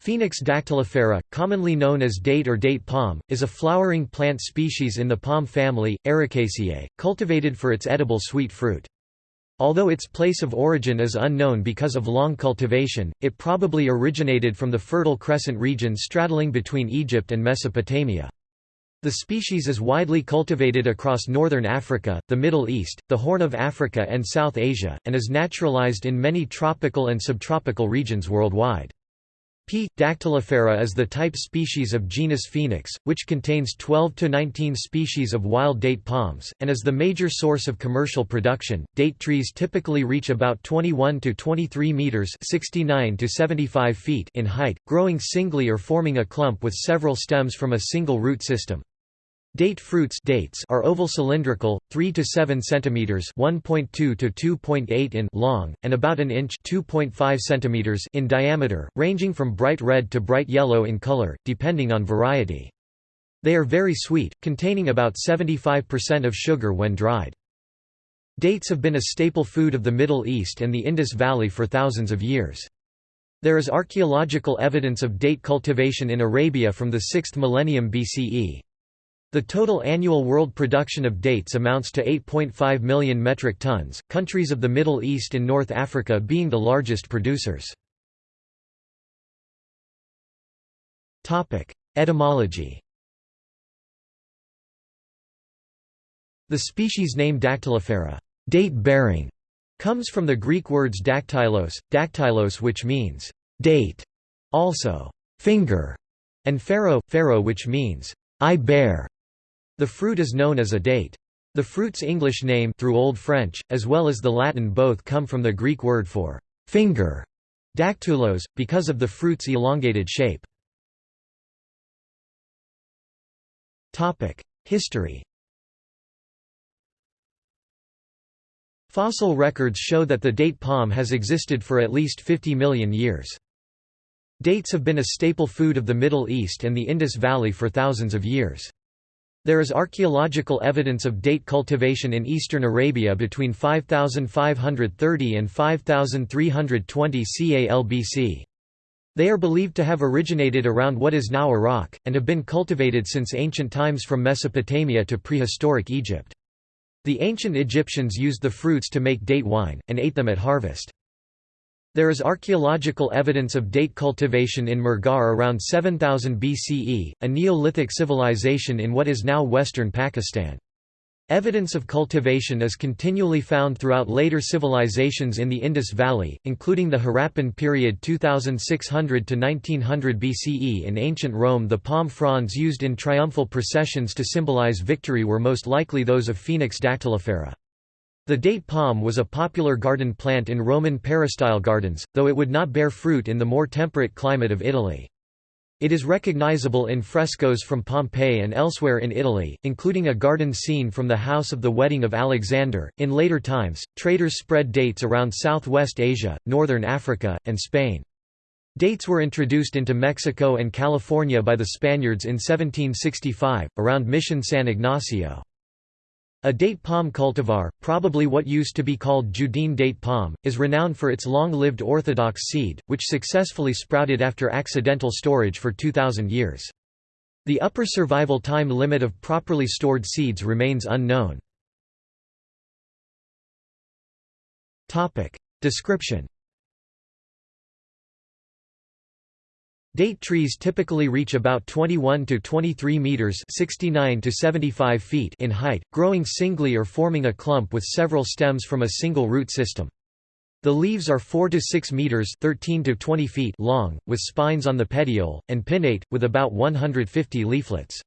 Phoenix dactylifera, commonly known as date or date palm, is a flowering plant species in the palm family, Arecaceae, cultivated for its edible sweet fruit. Although its place of origin is unknown because of long cultivation, it probably originated from the Fertile Crescent region straddling between Egypt and Mesopotamia. The species is widely cultivated across northern Africa, the Middle East, the Horn of Africa and South Asia, and is naturalized in many tropical and subtropical regions worldwide. P. dactylifera is the type species of genus Phoenix, which contains 12 to 19 species of wild date palms, and is the major source of commercial production. Date trees typically reach about 21 to 23 meters (69 to 75 feet) in height, growing singly or forming a clump with several stems from a single root system. Date fruits dates are oval cylindrical, 3 to 7 centimeters (1.2 to 2.8 in) long and about an inch (2.5 centimeters) in diameter, ranging from bright red to bright yellow in color, depending on variety. They are very sweet, containing about 75% of sugar when dried. Dates have been a staple food of the Middle East and the Indus Valley for thousands of years. There is archaeological evidence of date cultivation in Arabia from the 6th millennium BCE. The total annual world production of dates amounts to 8.5 million metric tons, countries of the Middle East and North Africa being the largest producers. Etymology The species name Dactylifera date-bearing", comes from the Greek words dactylos, dactylos which means «date», also «finger», and pharaoh, pharaoh which means «I bear». The fruit is known as a date. The fruit's English name through Old French, as well as the Latin both come from the Greek word for finger, dactylos, because of the fruit's elongated shape. History Fossil records show that the date palm has existed for at least 50 million years. Dates have been a staple food of the Middle East and the Indus Valley for thousands of years. There is archaeological evidence of date cultivation in eastern Arabia between 5530 and 5320 CALBC. They are believed to have originated around what is now Iraq, and have been cultivated since ancient times from Mesopotamia to prehistoric Egypt. The ancient Egyptians used the fruits to make date wine, and ate them at harvest. There is archaeological evidence of date cultivation in Mehrgarh around 7000 BCE, a Neolithic civilization in what is now western Pakistan. Evidence of cultivation is continually found throughout later civilizations in the Indus Valley, including the Harappan period 2600 to 1900 BCE in ancient Rome the palm fronds used in triumphal processions to symbolize victory were most likely those of Phoenix dactylifera. The date palm was a popular garden plant in Roman peristyle gardens, though it would not bear fruit in the more temperate climate of Italy. It is recognizable in frescoes from Pompeii and elsewhere in Italy, including a garden scene from the house of the wedding of Alexander. In later times, traders spread dates around Southwest Asia, northern Africa, and Spain. Dates were introduced into Mexico and California by the Spaniards in 1765, around Mission San Ignacio. A date palm cultivar, probably what used to be called Judean date palm, is renowned for its long-lived orthodox seed, which successfully sprouted after accidental storage for 2,000 years. The upper survival time limit of properly stored seeds remains unknown. Description Date trees typically reach about 21 to 23 meters (69 to 75 feet) in height, growing singly or forming a clump with several stems from a single root system. The leaves are 4 to 6 meters (13 to 20 feet) long, with spines on the petiole, and pinnate, with about 150 leaflets.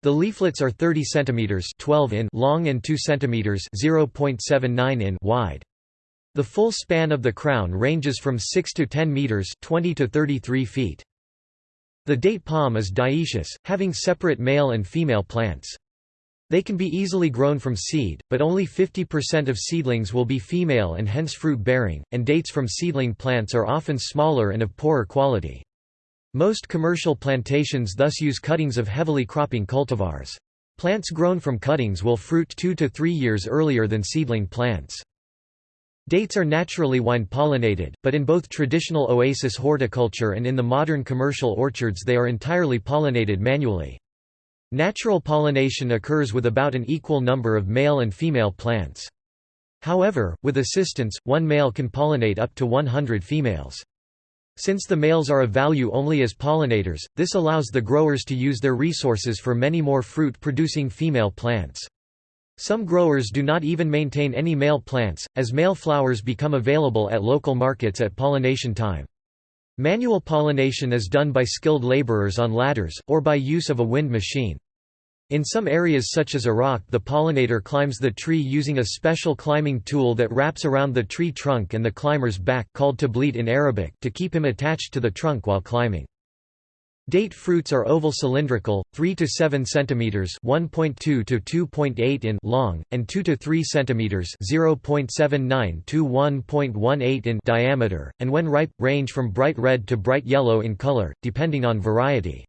The leaflets are 30 centimeters (12 in) long and 2 centimeters (0.79 in) wide. The full span of the crown ranges from 6 to 10 meters 20 to 33 feet. The date palm is dioecious, having separate male and female plants. They can be easily grown from seed, but only 50% of seedlings will be female and hence fruit-bearing, and dates from seedling plants are often smaller and of poorer quality. Most commercial plantations thus use cuttings of heavily cropping cultivars. Plants grown from cuttings will fruit two to three years earlier than seedling plants. Dates are naturally wind-pollinated, but in both traditional oasis horticulture and in the modern commercial orchards they are entirely pollinated manually. Natural pollination occurs with about an equal number of male and female plants. However, with assistance, one male can pollinate up to 100 females. Since the males are of value only as pollinators, this allows the growers to use their resources for many more fruit-producing female plants. Some growers do not even maintain any male plants, as male flowers become available at local markets at pollination time. Manual pollination is done by skilled laborers on ladders, or by use of a wind machine. In some areas such as Iraq the pollinator climbs the tree using a special climbing tool that wraps around the tree trunk and the climber's back called tablit in Arabic to keep him attached to the trunk while climbing. Date fruits are oval cylindrical, 3 to 7 centimeters, 1.2 to 2.8 in long, and 2 to 3 centimeters, 0.79 to 1.18 in diameter, and when ripe range from bright red to bright yellow in color, depending on variety.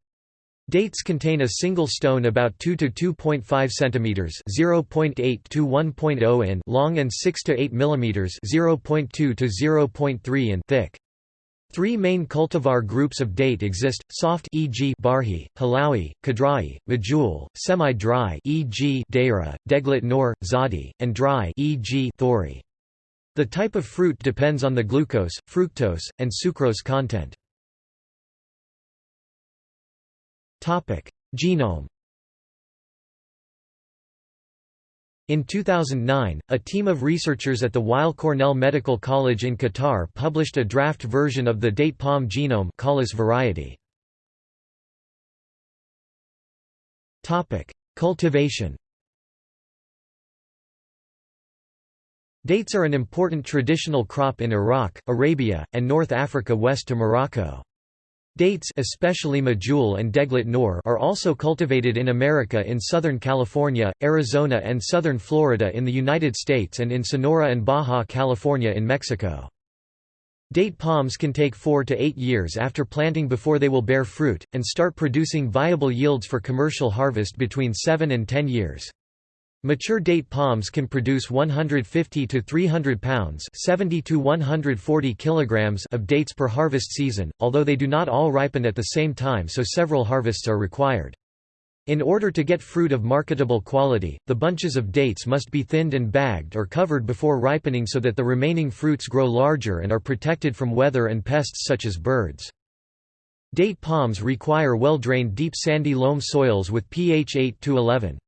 Dates contain a single stone about 2 to 2.5 centimeters, 0.8 to 1.0 in long and 6 to 8 millimeters, 0.2 to 0.3 in thick. Three main cultivar groups of date exist: soft, e.g., Barhi, Halawi, Kadrai, Majul; semi-dry, e.g., Deira, Deglet Nor, Zadi, and dry, e.g., Thori. The type of fruit depends on the glucose, fructose, and sucrose content. Topic: Genome In 2009, a team of researchers at the Weill Cornell Medical College in Qatar published a draft version of the date palm genome variety. Cultivation Dates are an important traditional crop in Iraq, Arabia, and North Africa west to Morocco. Dates especially Majul and Deglet Nor are also cultivated in America in Southern California, Arizona and southern Florida in the United States and in Sonora and Baja California in Mexico. Date palms can take 4 to 8 years after planting before they will bear fruit, and start producing viable yields for commercial harvest between 7 and 10 years. Mature date palms can produce 150 to 300 pounds 70 to 140 kilograms of dates per harvest season, although they do not all ripen at the same time so several harvests are required. In order to get fruit of marketable quality, the bunches of dates must be thinned and bagged or covered before ripening so that the remaining fruits grow larger and are protected from weather and pests such as birds. Date palms require well-drained deep sandy loam soils with pH 8 to 11.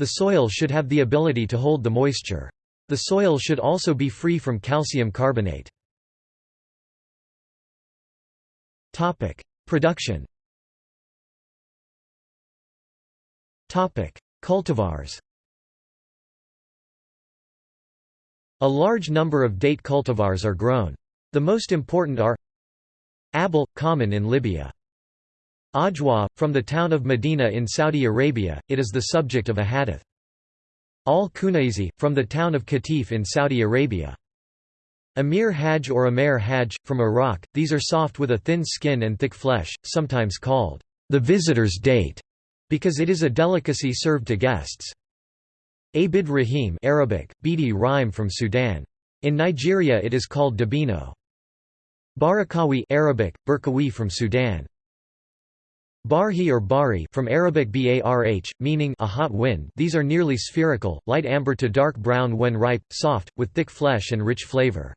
The soil should have the ability to hold the moisture. The soil should also be free from calcium carbonate. Production Cultivars A large number of date cultivars are grown. The most important are Abul, common in Libya. Ajwa, from the town of Medina in Saudi Arabia, it is the subject of a hadith. Al-Kunaizi, from the town of Qatif in Saudi Arabia. Amir Hajj or Amer Hajj, from Iraq, these are soft with a thin skin and thick flesh, sometimes called the visitor's date, because it is a delicacy served to guests. Abid Rahim Arabic, Bidi Rhyme from Sudan. In Nigeria it is called dabino. Barakawi Arabic, Burkawi from Sudan. Barhi or bari from Arabic barh, meaning a hot wind these are nearly spherical, light amber to dark brown when ripe, soft, with thick flesh and rich flavor.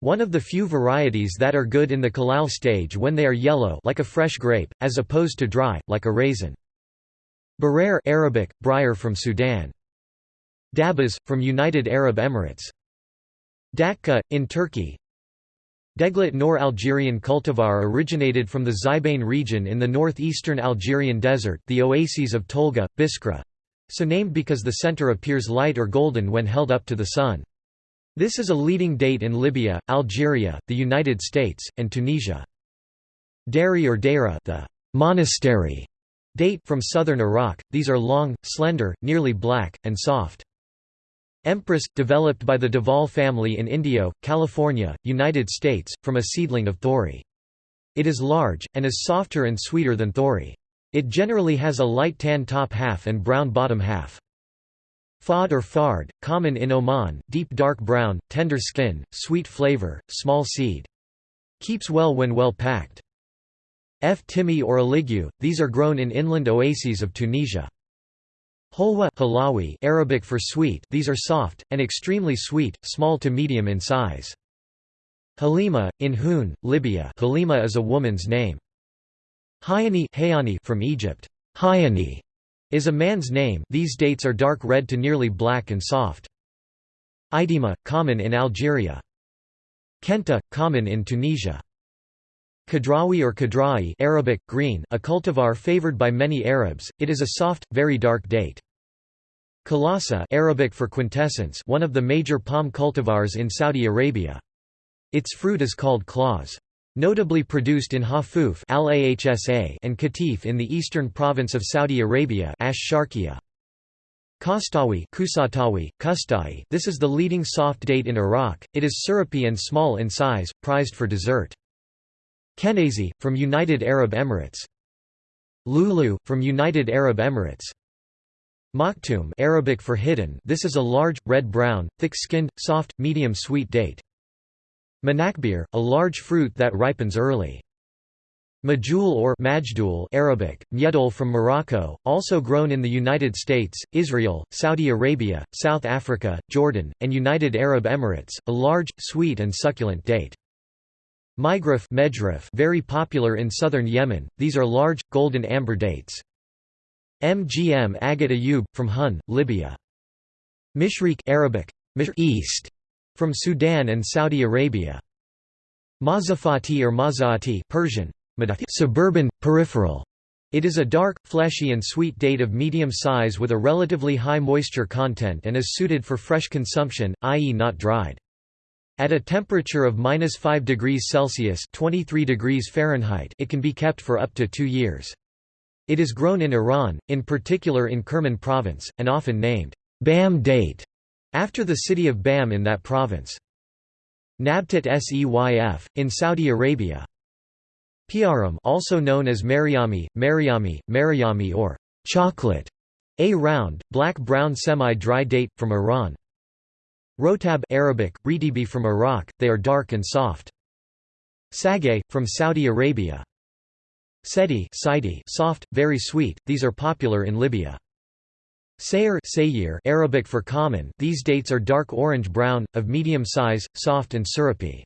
One of the few varieties that are good in the kalal stage when they are yellow like a fresh grape, as opposed to dry, like a raisin. Barer Arabic, briar from Sudan. Dabas, from United Arab Emirates. Datka, in Turkey Deglet nor Algerian cultivar originated from the Zibain region in the northeastern Algerian desert the oases of Tolga, Biskra so named because the center appears light or golden when held up to the sun. This is a leading date in Libya, Algeria, the United States, and Tunisia. Dari or Deira the monastery date from southern Iraq, these are long, slender, nearly black, and soft. Empress, developed by the Duval family in Indio, California, United States, from a seedling of thori. It is large, and is softer and sweeter than thori. It generally has a light tan top half and brown bottom half. Fard or fard, common in Oman, deep dark brown, tender skin, sweet flavor, small seed. Keeps well when well packed. F. timi or aligu, these are grown in inland oases of Tunisia. Holwa Halawi Arabic for sweet these are soft, and extremely sweet, small to medium in size. Halima, in Hun, Libya Halima is a woman's name. Hayani from Egypt Hayani is a man's name these dates are dark red to nearly black and soft. Idima, common in Algeria. Kenta, common in Tunisia. Kadrawi or Kadra'i Arabic, green, a cultivar favored by many Arabs, it is a soft, very dark date. Kalasa Arabic for quintessence one of the major palm cultivars in Saudi Arabia. Its fruit is called claws. Notably produced in Hafuf and Qatif in the eastern province of Saudi Arabia Ash-Sharqiya. Kastawi Kusatawi, Kustai, this is the leading soft date in Iraq, it is syrupy and small in size, prized for dessert. Kenazi, from United Arab Emirates. Lulu, from United Arab Emirates. Maktoum Arabic for hidden this is a large, red-brown, thick-skinned, soft, medium-sweet date. Manakbir, a large fruit that ripens early. Majul or Majdul Arabic, Myedol from Morocco, also grown in the United States, Israel, Saudi Arabia, South Africa, Jordan, and United Arab Emirates, a large, sweet and succulent date. Migraf very popular in southern Yemen, these are large, golden amber dates. Mgm Agat Ayub, from Hun, Libya. Mishriq Arabic, East, from Sudan and Saudi Arabia. Mazafati or Mazaati Persian, suburban, peripheral. It is a dark, fleshy and sweet date of medium size with a relatively high moisture content and is suited for fresh consumption, i.e. not dried. At a temperature of minus 5 degrees Celsius 23 degrees Fahrenheit it can be kept for up to two years. It is grown in Iran, in particular in Kerman province, and often named Bam date, after the city of Bam in that province. Nabtat Seyf, in Saudi Arabia. Piaram also known as Mariami, Mariami, Mariami or chocolate, a round, black-brown semi-dry date, from Iran. Rotab Arabic, Ritibi from Iraq, they are dark and soft. Sagay, from Saudi Arabia. Sedi soft, very sweet, these are popular in Libya. Sayr Arabic for common these dates are dark orange-brown, of medium size, soft and syrupy.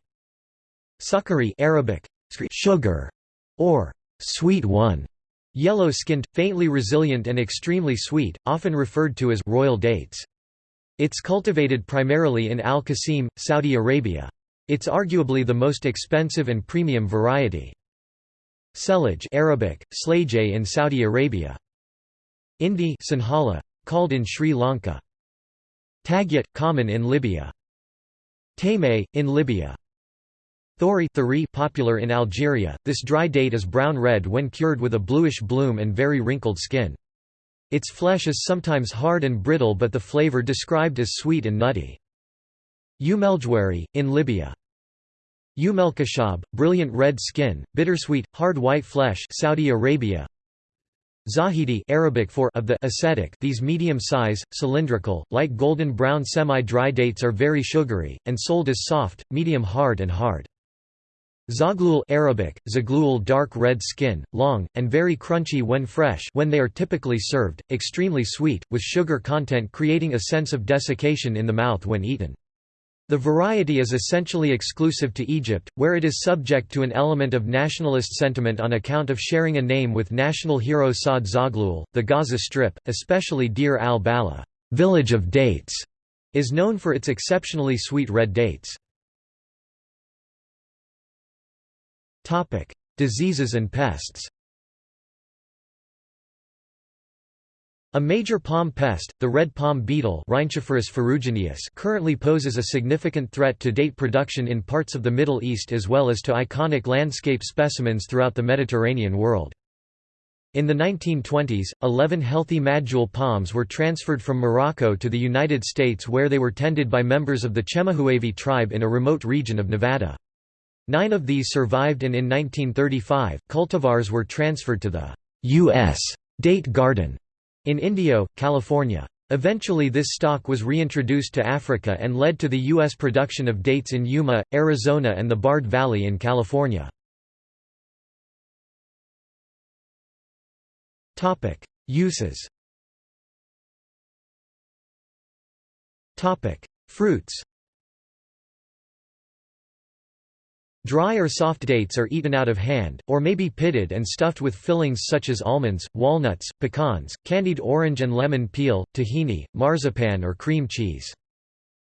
Sukari Arabic, sugar, or sweet one, yellow-skinned, faintly resilient and extremely sweet, often referred to as royal dates. It's cultivated primarily in Al-Qasim, Saudi Arabia. It's arguably the most expensive and premium variety. Selaj Arabic, Slajay in Saudi Arabia. Indi Sinhala, called in Sri Lanka. Tagyat, common in Libya. Tame, in Libya. Thori Thari popular in Algeria, this dry date is brown-red when cured with a bluish bloom and very wrinkled skin. Its flesh is sometimes hard and brittle but the flavor described as sweet and nutty. Umeljwari, in Libya. Umelkashab, brilliant red skin, bittersweet, hard white flesh Saudi Arabia. Zahidi Arabic for of the ascetic these medium-size, cylindrical, light golden brown semi-dry dates are very sugary, and sold as soft, medium hard and hard. Zaglul Arabic, zaglul dark red skin, long, and very crunchy when fresh when they are typically served, extremely sweet, with sugar content creating a sense of desiccation in the mouth when eaten. The variety is essentially exclusive to Egypt, where it is subject to an element of nationalist sentiment on account of sharing a name with national hero Saad Zaglul. The Gaza Strip, especially Deir al-Balah, village of dates, is known for its exceptionally sweet red dates. Diseases and pests. A major palm pest, the red palm beetle currently poses a significant threat to date production in parts of the Middle East as well as to iconic landscape specimens throughout the Mediterranean world. In the 1920s, 11 healthy Majul palms were transferred from Morocco to the United States where they were tended by members of the Chemehuevi tribe in a remote region of Nevada. Nine of these survived and in 1935, cultivars were transferred to the U.S. Date Garden in Indio, California. Eventually this stock was reintroduced to Africa and led to the U.S. production of dates in Yuma, Arizona and the Bard Valley in California. Uses Fruits Dry or soft dates are eaten out of hand, or may be pitted and stuffed with fillings such as almonds, walnuts, pecans, candied orange and lemon peel, tahini, marzipan or cream cheese.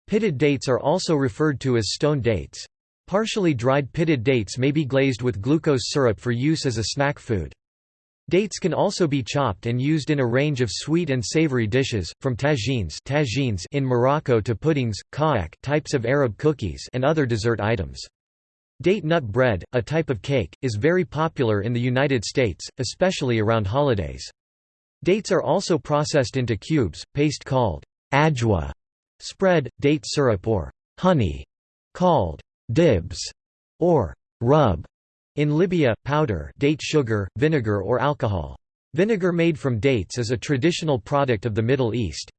Pitted dates are also referred to as stone dates. Partially dried pitted dates may be glazed with glucose syrup for use as a snack food. Dates can also be chopped and used in a range of sweet and savory dishes, from tagines, tagines in Morocco to puddings, ka'ak types of Arab cookies and other dessert items. Date nut bread, a type of cake, is very popular in the United States, especially around holidays. Dates are also processed into cubes, paste called ajwa, spread, date syrup or honey, called dibs, or rub. In Libya, powder date sugar, vinegar or alcohol. Vinegar made from dates is a traditional product of the Middle East.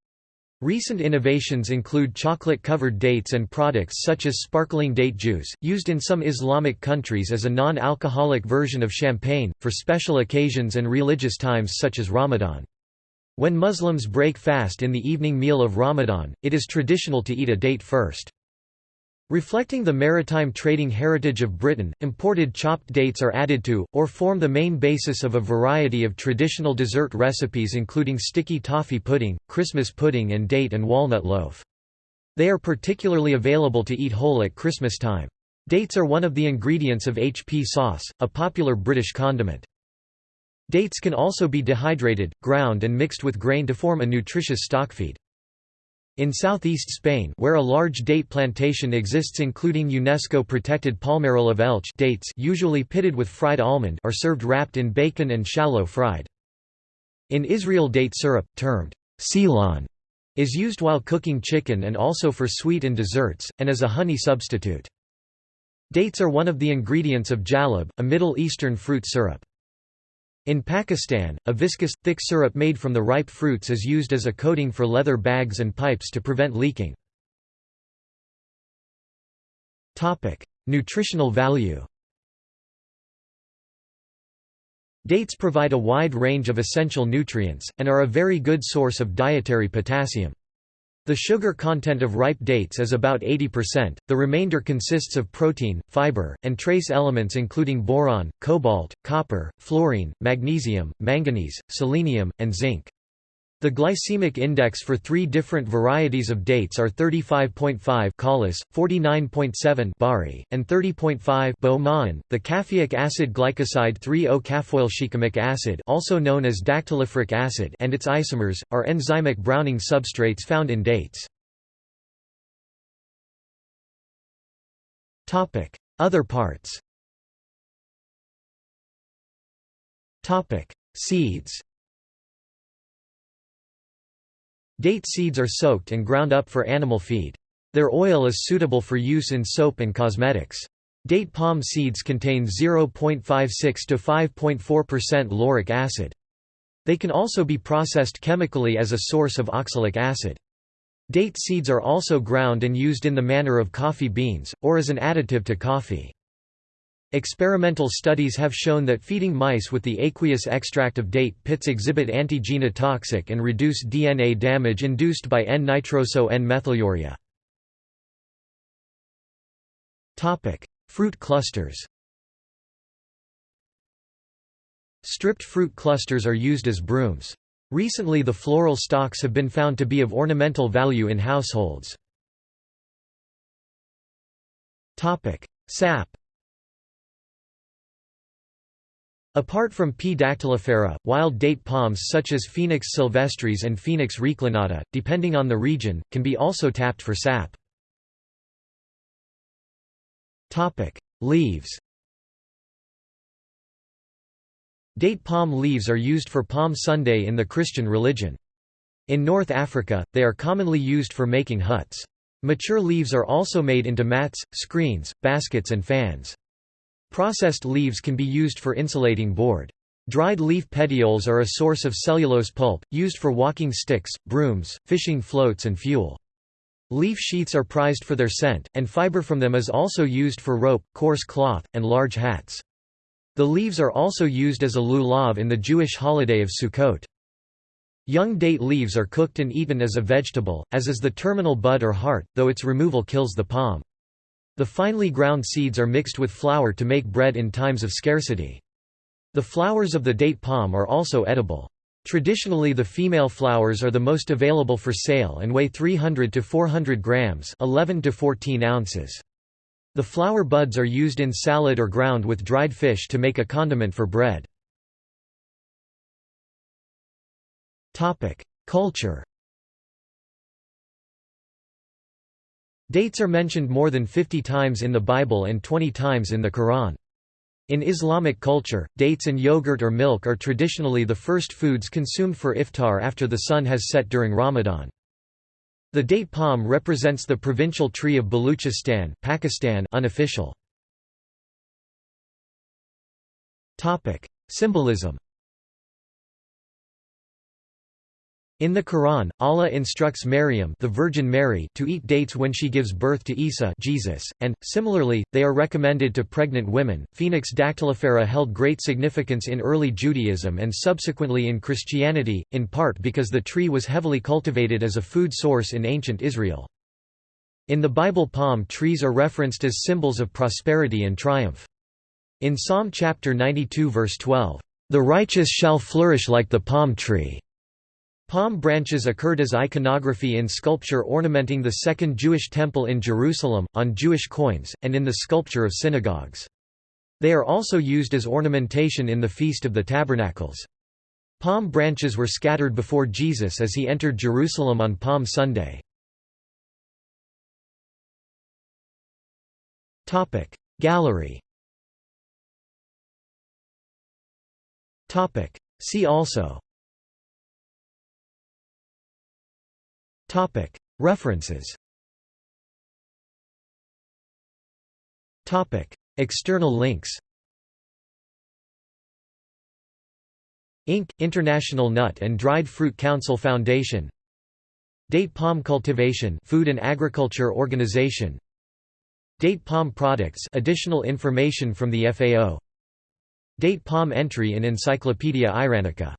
Recent innovations include chocolate-covered dates and products such as sparkling date juice, used in some Islamic countries as a non-alcoholic version of champagne, for special occasions and religious times such as Ramadan. When Muslims break fast in the evening meal of Ramadan, it is traditional to eat a date first. Reflecting the maritime trading heritage of Britain, imported chopped dates are added to, or form the main basis of a variety of traditional dessert recipes including sticky toffee pudding, Christmas pudding and date and walnut loaf. They are particularly available to eat whole at Christmas time. Dates are one of the ingredients of HP sauce, a popular British condiment. Dates can also be dehydrated, ground and mixed with grain to form a nutritious stockfeed. In southeast Spain where a large date plantation exists including UNESCO-protected Palmeral of Elche dates usually pitted with fried almond are served wrapped in bacon and shallow fried. In Israel date syrup, termed silan, is used while cooking chicken and also for sweet and desserts, and as a honey substitute. Dates are one of the ingredients of jalab, a Middle Eastern fruit syrup. In Pakistan, a viscous, thick syrup made from the ripe fruits is used as a coating for leather bags and pipes to prevent leaking. Nutritional value Dates provide a wide range of essential nutrients, and are a very good source of dietary potassium. The sugar content of ripe dates is about 80%, the remainder consists of protein, fiber, and trace elements including boron, cobalt, copper, fluorine, magnesium, manganese, selenium, and zinc. The glycemic index for three different varieties of dates are 35.5 Collis, 49.7 Bari, and 30.5 Bo The caffeic acid glycoside 3-O-caffeoylshikimic acid, also known as dactyliferic acid, and its isomers are enzymic browning substrates found in dates. Topic: Other parts. Topic: Seeds. Date seeds are soaked and ground up for animal feed. Their oil is suitable for use in soap and cosmetics. Date palm seeds contain 0.56 to 5.4% lauric acid. They can also be processed chemically as a source of oxalic acid. Date seeds are also ground and used in the manner of coffee beans, or as an additive to coffee. Experimental studies have shown that feeding mice with the aqueous extract of date pits exhibit anti-genotoxic and reduce DNA damage induced by N-nitroso N-methylurea. Fruit clusters Stripped fruit clusters are used as brooms. Recently the floral stalks have been found to be of ornamental value in households. Sap Apart from P. dactylifera, wild date palms such as Phoenix sylvestris and Phoenix reclinata, depending on the region, can be also tapped for sap. Leaves Date palm leaves are used for Palm Sunday in the Christian religion. In North Africa, they are commonly used for making huts. Mature leaves are also made into mats, screens, baskets and fans. Processed leaves can be used for insulating board. Dried leaf petioles are a source of cellulose pulp, used for walking sticks, brooms, fishing floats and fuel. Leaf sheaths are prized for their scent, and fiber from them is also used for rope, coarse cloth, and large hats. The leaves are also used as a lulav in the Jewish holiday of Sukkot. Young date leaves are cooked and eaten as a vegetable, as is the terminal bud or heart, though its removal kills the palm. The finely ground seeds are mixed with flour to make bread in times of scarcity. The flowers of the date palm are also edible. Traditionally the female flowers are the most available for sale and weigh 300 to 400 grams 11 to 14 ounces. The flower buds are used in salad or ground with dried fish to make a condiment for bread. Culture Dates are mentioned more than 50 times in the Bible and 20 times in the Quran. In Islamic culture, dates and yogurt or milk are traditionally the first foods consumed for iftar after the sun has set during Ramadan. The date palm represents the provincial tree of Baluchistan, Pakistan unofficial. Symbolism In the Quran, Allah instructs Maryam the Virgin Mary to eat dates when she gives birth to Isa Jesus, and, similarly, they are recommended to pregnant women. Phoenix dactylifera held great significance in early Judaism and subsequently in Christianity, in part because the tree was heavily cultivated as a food source in ancient Israel. In the Bible palm trees are referenced as symbols of prosperity and triumph. In Psalm chapter 92 verse 12, "...the righteous shall flourish like the palm tree." Palm branches occurred as iconography in sculpture ornamenting the Second Jewish Temple in Jerusalem, on Jewish coins, and in the sculpture of synagogues. They are also used as ornamentation in the Feast of the Tabernacles. Palm branches were scattered before Jesus as he entered Jerusalem on Palm Sunday. Gallery See also References. External links. Inc. International Nut and Dried Fruit Council Foundation. Date palm cultivation Food and Agriculture Organization. Date palm products additional information from the FAO Date palm entry in Encyclopaedia Iranica